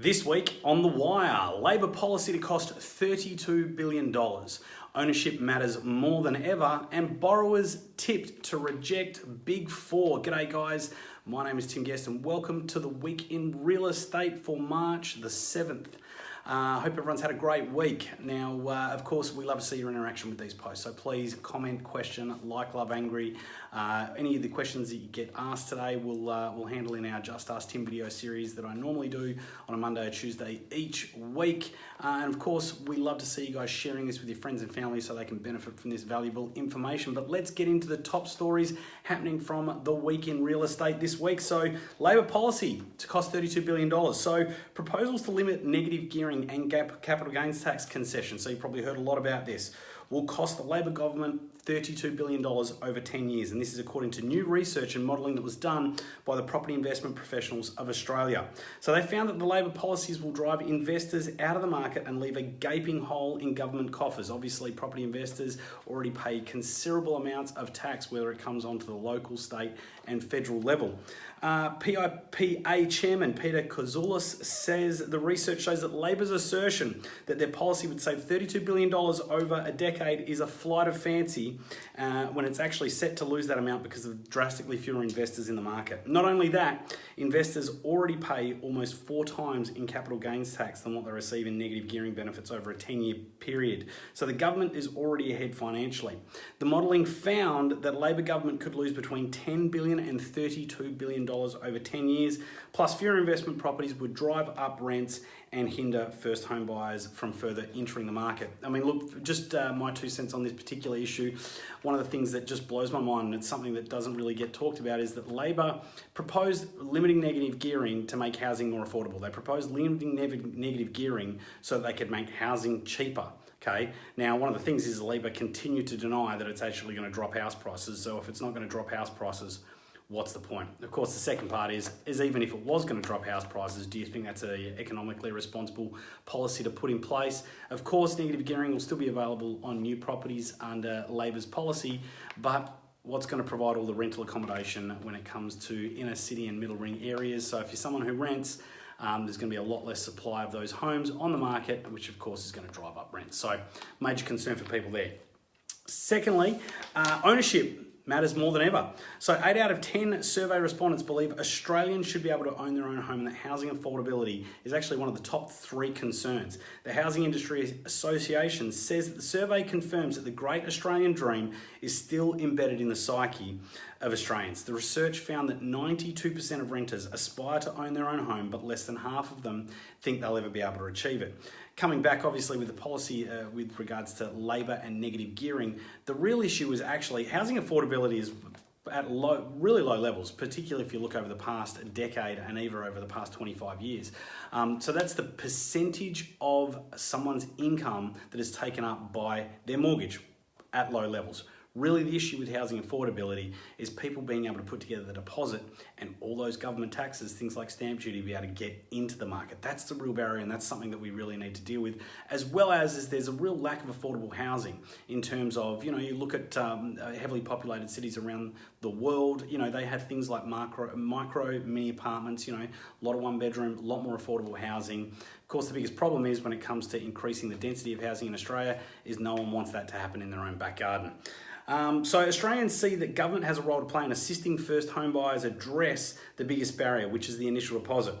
This week on The Wire, Labor policy to cost $32 billion. Ownership matters more than ever, and borrowers tipped to reject Big Four. G'day, guys. My name is Tim Guest, and welcome to the week in real estate for March the 7th. I uh, hope everyone's had a great week. Now, uh, of course, we love to see your interaction with these posts. So please comment, question, like, love, angry. Uh, any of the questions that you get asked today, we'll, uh, we'll handle in our Just Ask Tim video series that I normally do on a Monday or Tuesday each week. Uh, and of course, we love to see you guys sharing this with your friends and family so they can benefit from this valuable information. But let's get into the top stories happening from the week in real estate this week. So, Labor policy to cost $32 billion. So, proposals to limit negative gearing and capital gains tax concession, so you probably heard a lot about this, will cost the Labor government $32 billion over 10 years. And this is according to new research and modelling that was done by the Property Investment Professionals of Australia. So they found that the Labor policies will drive investors out of the market and leave a gaping hole in government coffers. Obviously, property investors already pay considerable amounts of tax, whether it comes onto the local, state, and federal level. Uh, PIPA chairman Peter Koulizos says the research shows that Labor's assertion that their policy would save $32 billion over a decade is a flight of fancy uh, when it's actually set to lose that amount because of drastically fewer investors in the market. Not only that, investors already pay almost four times in capital gains tax than what they receive in negative gearing benefits over a 10 year period. So the government is already ahead financially. The modelling found that Labor government could lose between 10 billion and 32 billion dollars over 10 years, plus fewer investment properties would drive up rents and hinder first home buyers from further entering the market. I mean, look, just uh, my two cents on this particular issue. One of the things that just blows my mind, and it's something that doesn't really get talked about, is that Labor proposed limiting negative gearing to make housing more affordable. They proposed limiting negative gearing so they could make housing cheaper. Okay. Now, one of the things is Labor continue to deny that it's actually going to drop house prices. So if it's not going to drop house prices, what's the point? Of course, the second part is, is even if it was going to drop house prices, do you think that's an economically responsible policy to put in place? Of course, negative gearing will still be available on new properties under Labor's policy, but what's going to provide all the rental accommodation when it comes to inner city and middle ring areas. So if you're someone who rents, um, there's going to be a lot less supply of those homes on the market, which of course is going to drive up rents. So major concern for people there. Secondly, uh, ownership matters more than ever. So 8 out of 10 survey respondents believe Australians should be able to own their own home and that housing affordability is actually one of the top three concerns. The Housing Industry Association says that the survey confirms that the great Australian dream is still embedded in the psyche of Australians. The research found that 92% of renters aspire to own their own home, but less than half of them think they'll ever be able to achieve it. Coming back, obviously, with the policy uh, with regards to Labor and negative gearing, the real issue is actually housing affordability is at low, really low levels, particularly if you look over the past decade and even over the past 25 years. Um, so that's the percentage of someone's income that is taken up by their mortgage at low levels. Really, the issue with housing affordability is people being able to put together the deposit and all those government taxes, things like stamp duty, be able to get into the market. That's the real barrier, and that's something that we really need to deal with. As well as is there's a real lack of affordable housing in terms of you know you look at um, uh, heavily populated cities around the world. You know they have things like micro, micro mini apartments. You know a lot of one bedroom, a lot more affordable housing. Of course, the biggest problem is when it comes to increasing the density of housing in Australia is no one wants that to happen in their own back garden. Um, so Australians see that government has a role to play in assisting first home buyers address the biggest barrier, which is the initial deposit.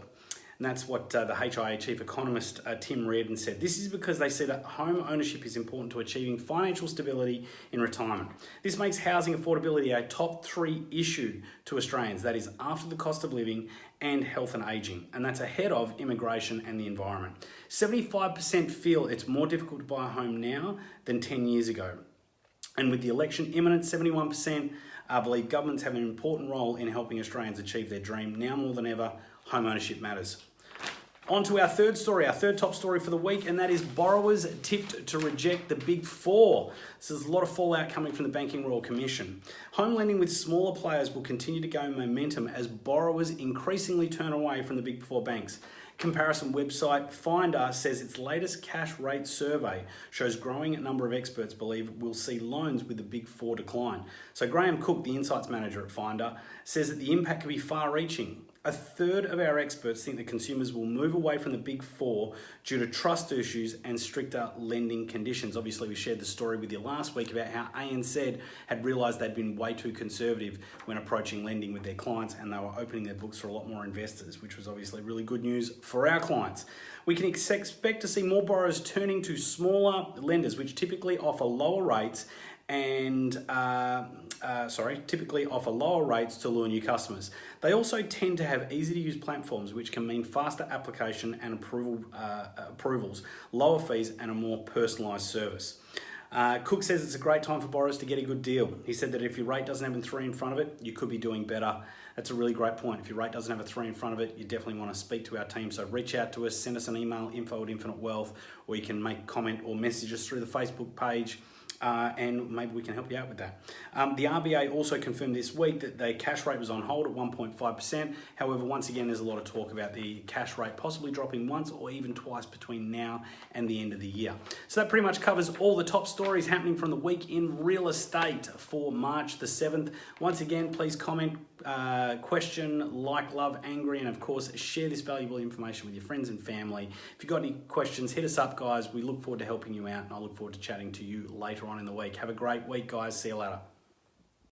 And that's what uh, the HIA chief economist uh, Tim Reardon said. This is because they see that home ownership is important to achieving financial stability in retirement. This makes housing affordability a top three issue to Australians, that is, after the cost of living and health and ageing, and that's ahead of immigration and the environment. 75% feel it's more difficult to buy a home now than 10 years ago. And with the election imminent, 71% uh, believe governments have an important role in helping Australians achieve their dream. Now more than ever, home ownership matters. On to our third story, our third top story for the week, and that is borrowers tipped to reject the big four. So there's a lot of fallout coming from the Banking Royal Commission. Home lending with smaller players will continue to gain momentum as borrowers increasingly turn away from the big four banks. Comparison website Finder says its latest cash rate survey shows growing number of experts believe we'll see loans with the big four decline. So Graham Cooke, the insights manager at Finder, says that the impact could be far reaching A third of our experts think that consumers will move away from the big four due to trust issues and stricter lending conditions. Obviously, we shared the story with you last week about how ANZ had realised they'd been way too conservative when approaching lending with their clients and they were opening their books for a lot more investors, which was obviously really good news for our clients. We can expect to see more borrowers turning to smaller lenders, which typically offer lower rates and uh, uh, sorry, typically offer lower rates to lure new customers. They also tend to have easy to use platforms, which can mean faster application and approval uh, approvals, lower fees, and a more personalised service. Uh, Cooke says it's a great time for borrowers to get a good deal. He said that if your rate doesn't have a three in front of it, you could be doing better. That's a really great point. If your rate doesn't have a three in front of it, you definitely want to speak to our team. So reach out to us, send us an email, info at Infinite Wealth, or you can make comment or message us through the Facebook page uh, and maybe we can help you out with that. Um, the RBA also confirmed this week that the cash rate was on hold at 1.5%. However, once again, there's a lot of talk about the cash rate possibly dropping once or even twice between now and the end of the year. So that pretty much covers all the top stories happening from the week in real estate for March the 7th. Once again, please comment, uh, question, like, love, angry, and of course, share this valuable information with your friends and family. If you've got any questions, hit us up, guys. We look forward to helping you out, and I look forward to chatting to you later on in the week. Have a great week, guys. See you later.